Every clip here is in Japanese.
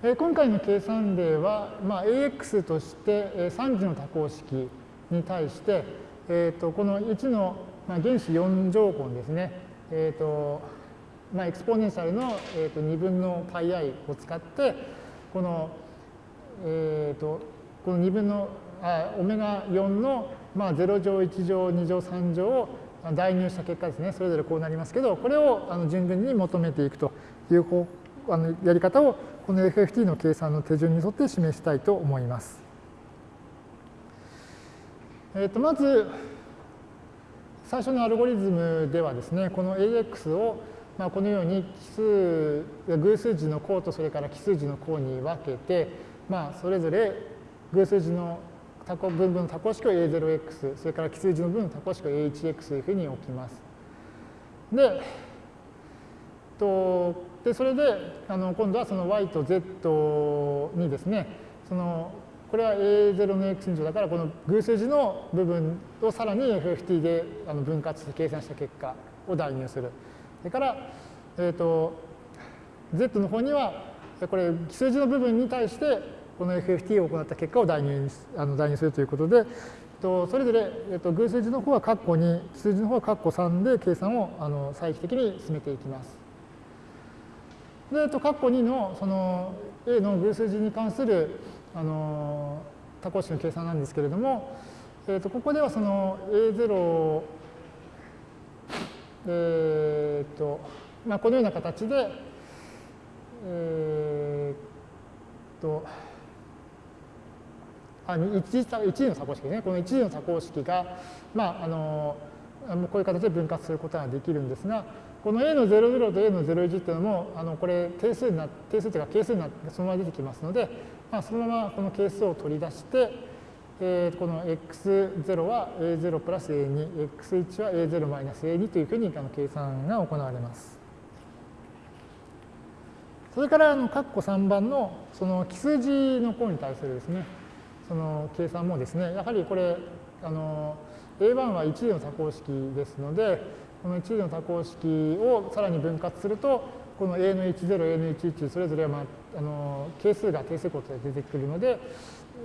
えー、今回の計算例は、まあ、AX として、3次の多項式に対して、えー、とこの1の、まあ、原始4乗根ですね、えーとまあ、エクスポネンシャルの、えー、と2分の πi を使ってこの、えー、とこの2分のあオメガ4の、まあ、0乗1乗2乗3乗を代入した結果ですね。それぞれこうなりますけどこれをあの順々に求めていくという方あのやり方をこの FFT の計算の手順に沿って示したいと思います。えー、とまず最初のアルゴリズムではですねこの AX をまあこのように奇数偶数字の項とそれから奇数字の項に分けて、まあ、それぞれ偶数字の多項分分の多項式を A0x それから奇数字の分の多項式を AHX というふうに置きます。でとでそれであの今度はその y と z にですねそのこれは A0 の x 乗だからこの偶数字の部分をさらに FFT で分割して計算した結果を代入する。それから、えーと、z の方にはこれ奇数字の部分に対してこの FFT を行った結果を代入あの代入するということで、とそれぞれ、えっと、偶数字の方は括弧2、奇数字の方は括弧3で計算をあの再帰的に進めていきます。で、えっと、括弧2のその A の偶数字に関するあの多項式の計算なんですけれども、えっと、ここではその A0 えっと、まあ、このような形で、え、っと、あ一次の多項式ですね。この一次の多項式が、まあ、あの、こういう形で分割することができるんですが、この A の00と A の01っていうのも、あのこれ定数になって定数というか係数になってそのまま出てきますので、まあ、そのままこの係数を取り出して、えー、この x0 は a0 プラス a2、x1 は a0 マイナス a2 というふうにあの計算が行われます。それからあの括弧3番のその奇数字の項に対するですね、その計算もですね、やはりこれ、あの A1 は1次の多項式ですので、この1次の多項式をさらに分割すると、この A の10、A の11、それぞれは、まあ、あの係数が定数項として出てくるので、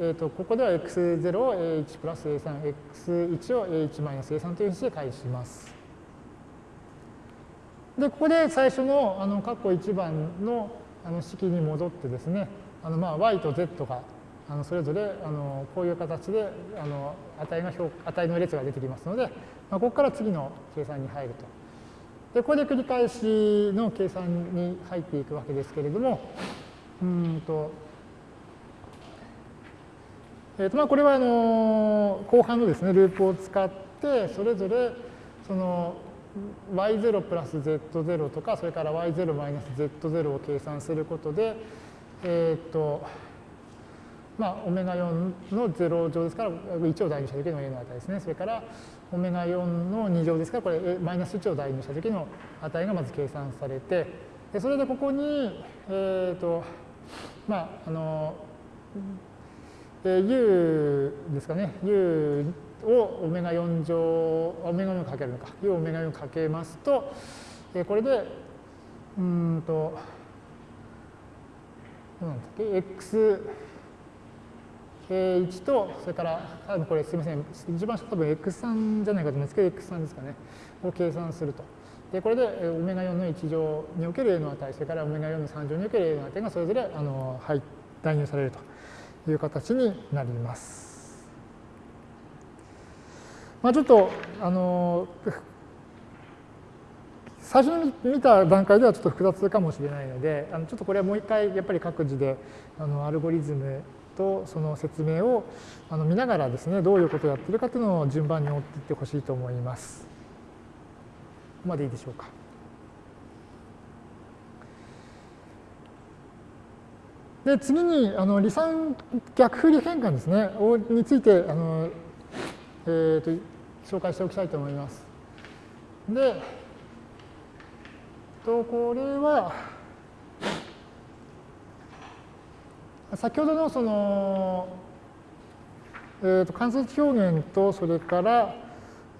えーと、ここでは x0 を a1 プラス a3、x1 を a1 マイナス a3 というふうにして返します。で、ここで最初の、あの、括弧1番のあの式に戻ってですね、あの、まあ、y と z が、あの、それぞれ、あの、こういう形で、あの、値が値の列が出てきますので、まあ、ここから次の計算に入ると。で、これで繰り返しの計算に入っていくわけですけれども、うんと、えーとまあ、これはあの後半のですね、ループを使って、それぞれその y0 プラス z0 とか、それから y0 マイナス z0 を計算することで、えっ、ー、と、まあ、オメガ4の0乗ですから、1を代入した時の a の値ですね。それから、オメガ4の2乗ですから、これ、マイナス1を代入した時の値がまず計算されて、でそれでここに、えっ、ー、と、まあ、あの、で U ですかね、U をオメガ4乗、オメガ4かけるのか、U をオメガ4かけますと、えこれで、うんと、なんだっけ、X、1と、それから、多分これすみません、一番下多分 X3 じゃないかと思うんですけど、X3 ですかね、を計算すると。で、これでオメガ4の1乗における A の値、それからオメガ4の3乗における A の値がそれぞれあの、はい、代入されると。いう形になります。まあ、ちょっとあの最初に見た段階ではちょっと複雑かもしれないのであのちょっとこれはもう一回やっぱり各自であのアルゴリズムとその説明をあの見ながらですねどういうことをやってるかというのを順番に追っていってほしいと思います。ここまでいいでしょうか。で次にあの離散逆振り変換ですねについてあの、えーと、紹介しておきたいと思います。で、とこれは先ほどのその、えーと、観察表現とそれから、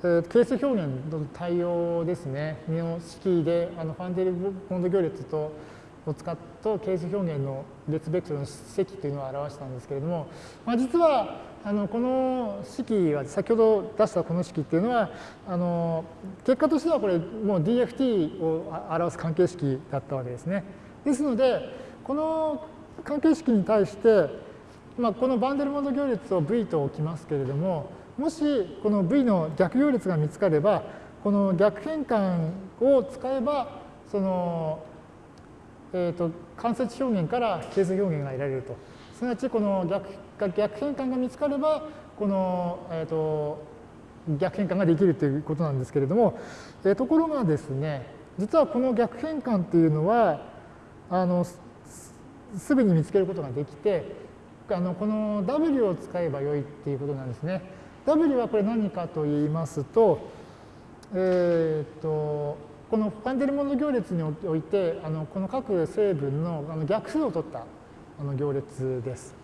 えー、係数表現の対応ですねの式であのファンデルボンド行列とを使った係数表現の列ベクトルの積というのを表したんですけれども、まあ、実はあのこの式は先ほど出したこの式っていうのはあの結果としてはこれもう DFT を表す関係式だったわけですね。ですのでこの関係式に対して、まあ、このバンデルモード行列を V と置きますけれどももしこの V の逆行列が見つかればこの逆変換を使えばその、えーと、間接表現から係数表現が得られると。すなわちこの逆逆変換が見つかればこの、えーと、逆変換ができるということなんですけれども、えー、ところがですね実はこの逆変換っていうのはあのすぐに見つけることができてあのこの W を使えばよいっていうことなんですね。W はこれ何かと言いますと、えー、とこのファンデルモンド行列においてあのこの各成分のあの逆数を取ったあの行列です。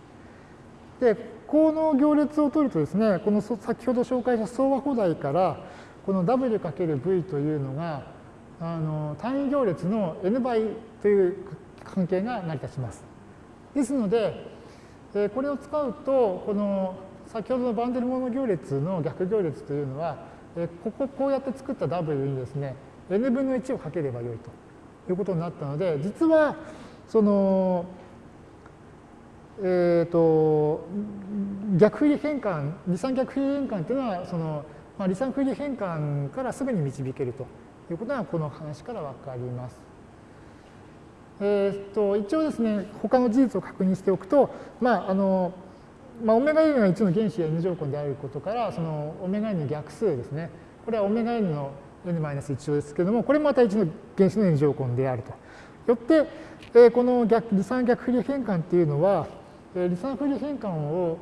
で、この行列を取るとですね、この先ほど紹介した相和補題からこの W×V というのがあの単位行列の n 倍という関係が成り立ちます。ですので、えこれを使うとこの先ほどのバンデルモノ行列の逆行列というのは、えこここうやって作った W にですね n 分の1をかければよいということになったので実はそのえーと、逆振り変換離散逆振り変換というのはその、まあ、離散振り変換からすぐに導けるということがこの話から分かります。えーと、一応ですね他の事実を確認しておくと、まああのまあ、オメガ n が1の原子 n 乗根であることからそのオメガ n の逆数ですねこれはオメガ n の n-1 乗ですけれどもこれもまた1の原子の n 乗根であると。よって、えー、この逆離散逆振り変換っていうのは離散振り変換を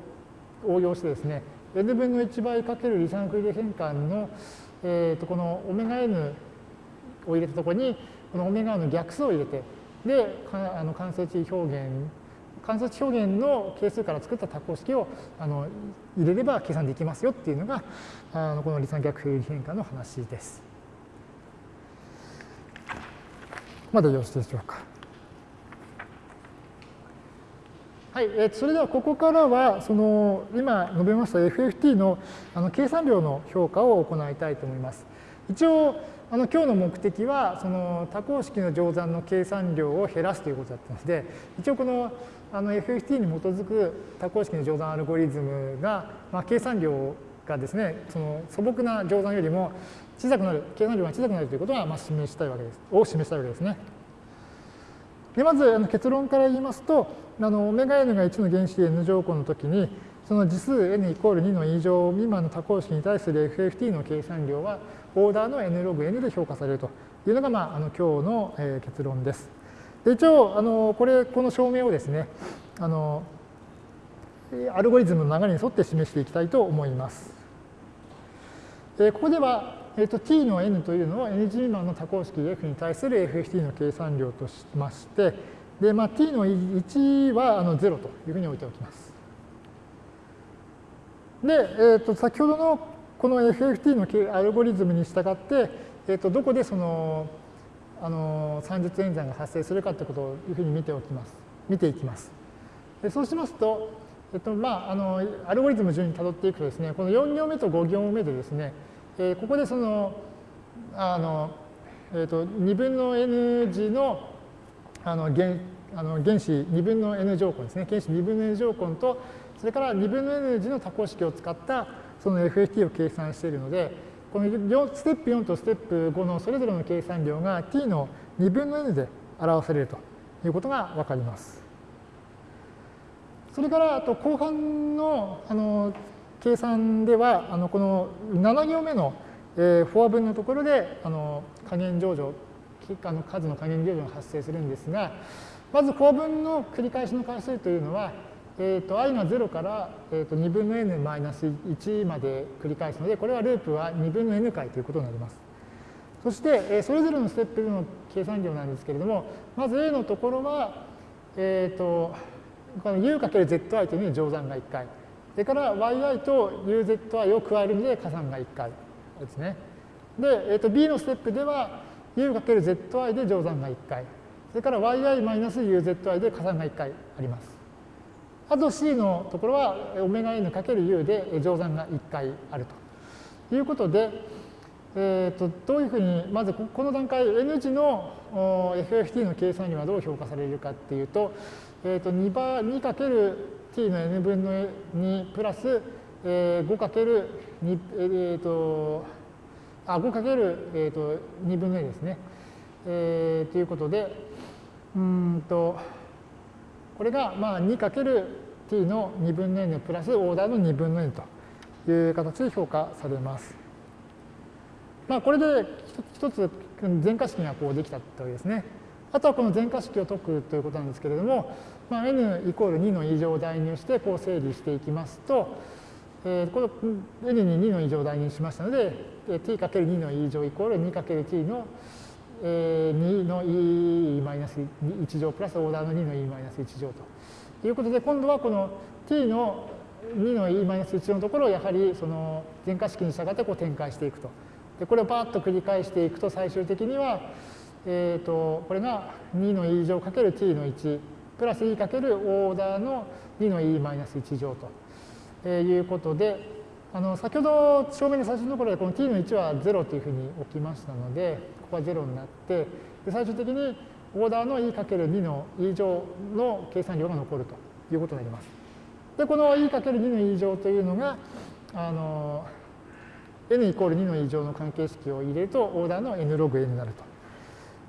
応用してですね、n 分の1倍かける離散振り変換の、えー、とこのオメガ n を入れたところに、このオメガの逆数を入れて、で、あの関数値表現、関数値表現の係数から作った多項式をあの入れれば計算できますよっていうのが、あのこの離散逆振り変換の話です。まだよろしいでしょうか。はい、え、それではここからはその今述べました FFT のあの計算量の評価を行いたいと思います。一応あの今日の目的はその多項式の乗算の計算量を減らすということだったので一応このあの FFT に基づく多項式の乗算アルゴリズムが、まあ、計算量がですねその素朴な乗算よりも小さくなる計算量が小さくなるということはまあ示したいわけですを示したいわけですね。でまずあの結論から言いますとあのオメガ n が1の原子 n 乗項の時にその次数 n イコール2の以上未満の多項式に対する FFT の計算量はオーダーの n ログ n で評価されるというのが、まあ、あの今日の、え結論です。で一応あのこれこの証明をですねあのアルゴリズムの流れに沿って示していきたいと思います。えここではえーと、t の n というのを n 次未満の多項式 f に対する FFT の計算量としまして、でまあ、t の1はあの0というふうに置いておきます。で、えーと、先ほどのこの FFT のアルゴリズムに従って、えーと、どこでそのあの算術演算が発生するかということをいうふうに見ておきます。見ていきます。でそうしますと、えっとまあ、あのアルゴリズム順にたどっていくとですね、この4行目と5行目でですね、えー、ここでその、あの、えーと、2分の n 次のあの原あの原子2分の n 乗根ですね。原子2分の n 乗根と、それから2分の n 次の多項式を使ったその FFT を計算しているので、このステップ4とステップ5のそれぞれの計算量が t の2分の n で表されるということがわかります。それからあと後半のあの計算では、あのこの7行目の、えー、フォア分のところであの加減乗除、あの数の加減乗除が発生するんですが、まずフォア分の繰り返しの回数というのは、えーと、i が0から、えーと、2分の n マイナス1まで繰り返すので、これはループは2分の n 回ということになります。そして、えー、それぞれのステップの計算量なんですけれども、まず A のところは、えっ、ー、と、この u×zi というのに乗算が1回。それから yi と uzi を加えるので加算が1回ですね。で、えー、と b のステップでは u×zi で乗算が1回。それから yi-uzi で加算が1回あります。あと c のところは ωn×u で乗算が1回あるということで、えーと、どういうふうにまずこの段階 n 次の FFT の計算にはどう評価されるかっていうと,、えーと、2, 倍 2×t の n 分の2プラス、えー、5×2、えーと、あ 5× えーと2分の2ですね。えー、ということでうんとこれがまあ 2×t の2分の n プラスオーダーの2分の n という形で評価されます。まあ、これで一つ全化式がこうできたというですね。あとはこの全化式を解くということなんですけれども、まあ、n イコール2の異常を代入してこう整理していきますと、えー、この n に2の異常を代入しましたので、t×2 の異常イコール 2×t の2の e-1 乗プラスオーダーの2の e-1 乗ということで、今度はこの t の2の e-1 乗のところをやはりその全化式に従ってこう展開していくと。でこれをバーッと繰り返していくと最終的には、えー、とこれが2の e 乗かける t の1プラス e かけるオーダーの2の e-1 乗ということで、あの先ほど正面の最初のところでこの t の1は0というふうに置きましたので、ここは0になって、で最終的にオーダーの e×2 の e 乗の計算量が残るということになります。で、この e×2 の e 乗というのが、あの、n イコール2の異常の関係式を入れると、オーダーの n ログ n になる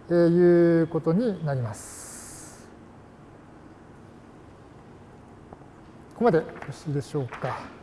ということになります。ここまでよろしいでしょうか。